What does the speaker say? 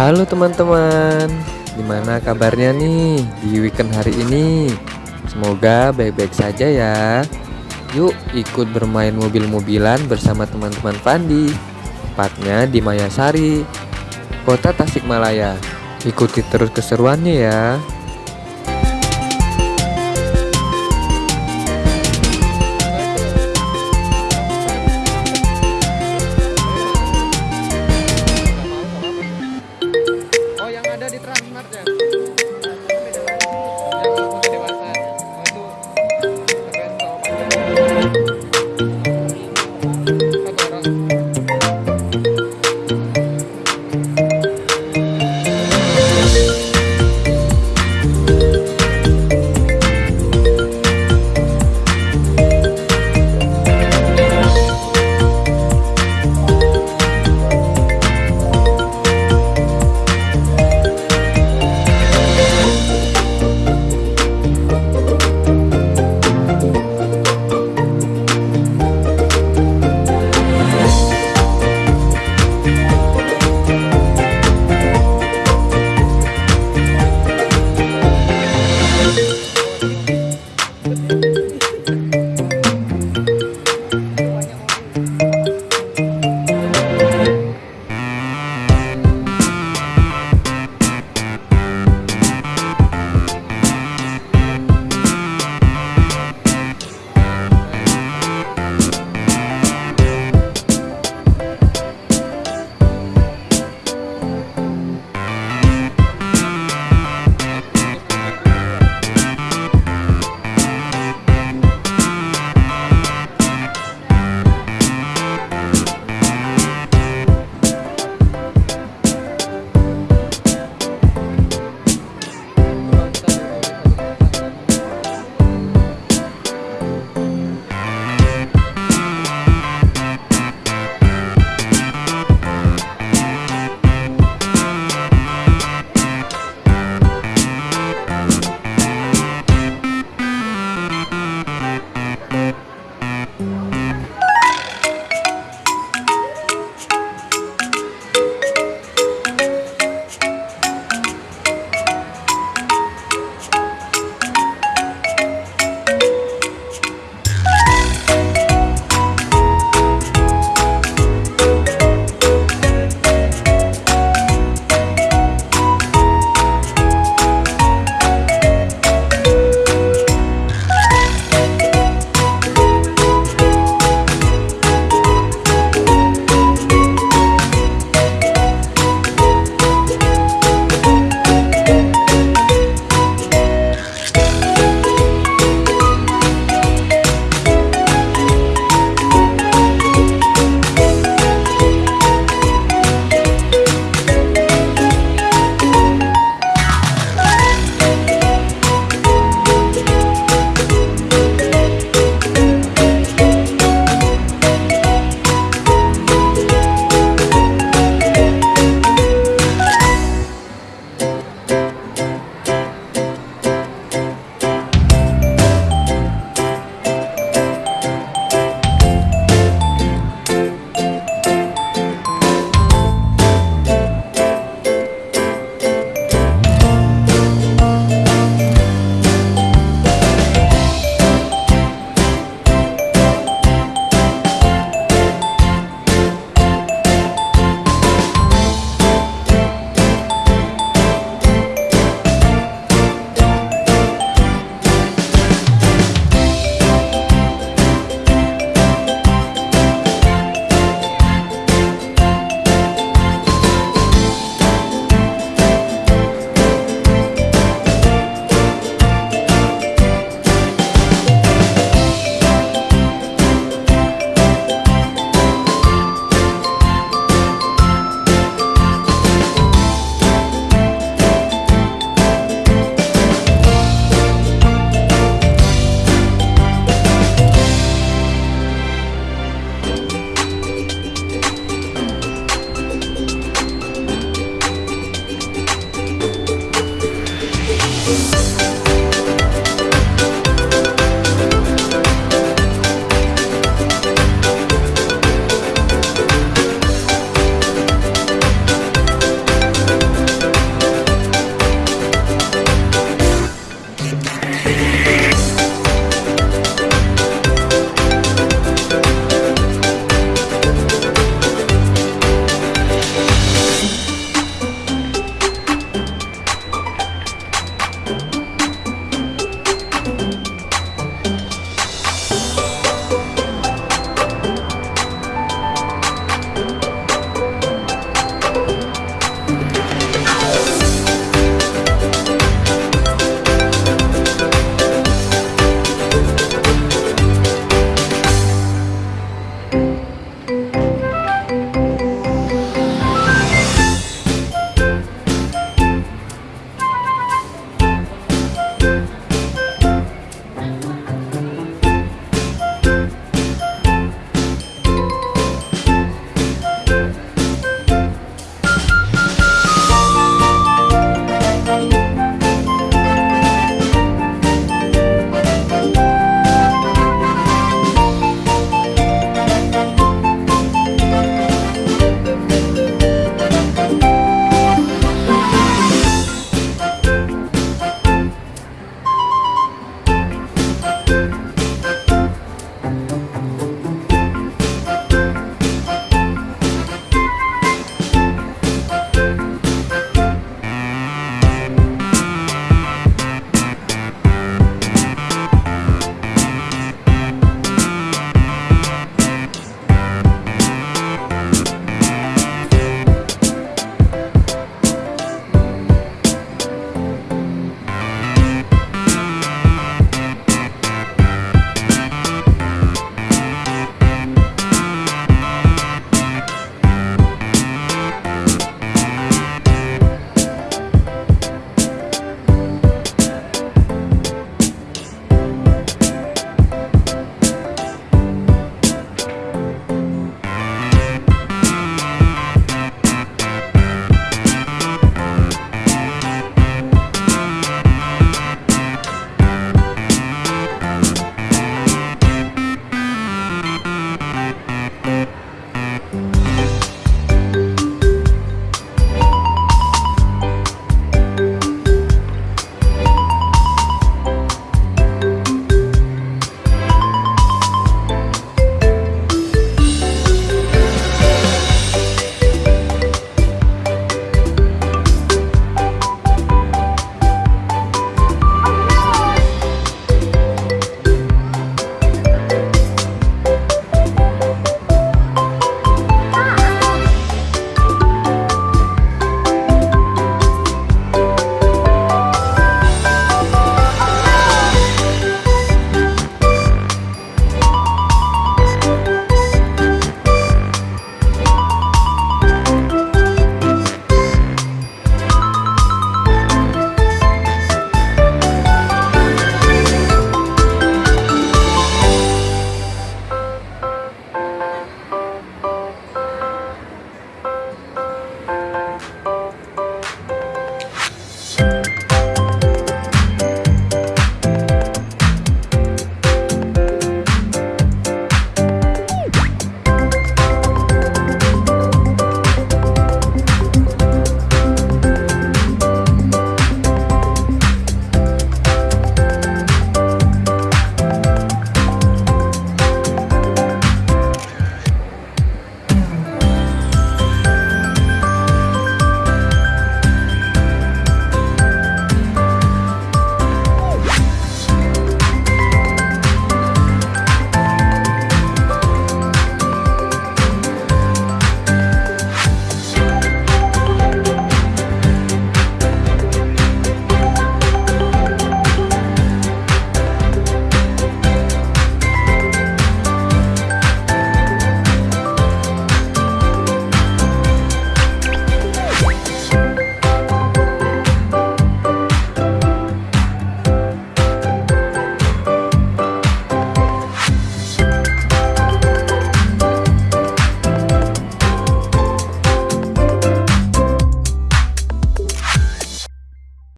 Halo teman-teman, gimana kabarnya nih di weekend hari ini? Semoga baik-baik saja ya. Yuk ikut bermain mobil-mobilan bersama teman-teman Pandi. Tepatnya di Mayasari, Kota Tasikmalaya. Ikuti terus keseruannya ya.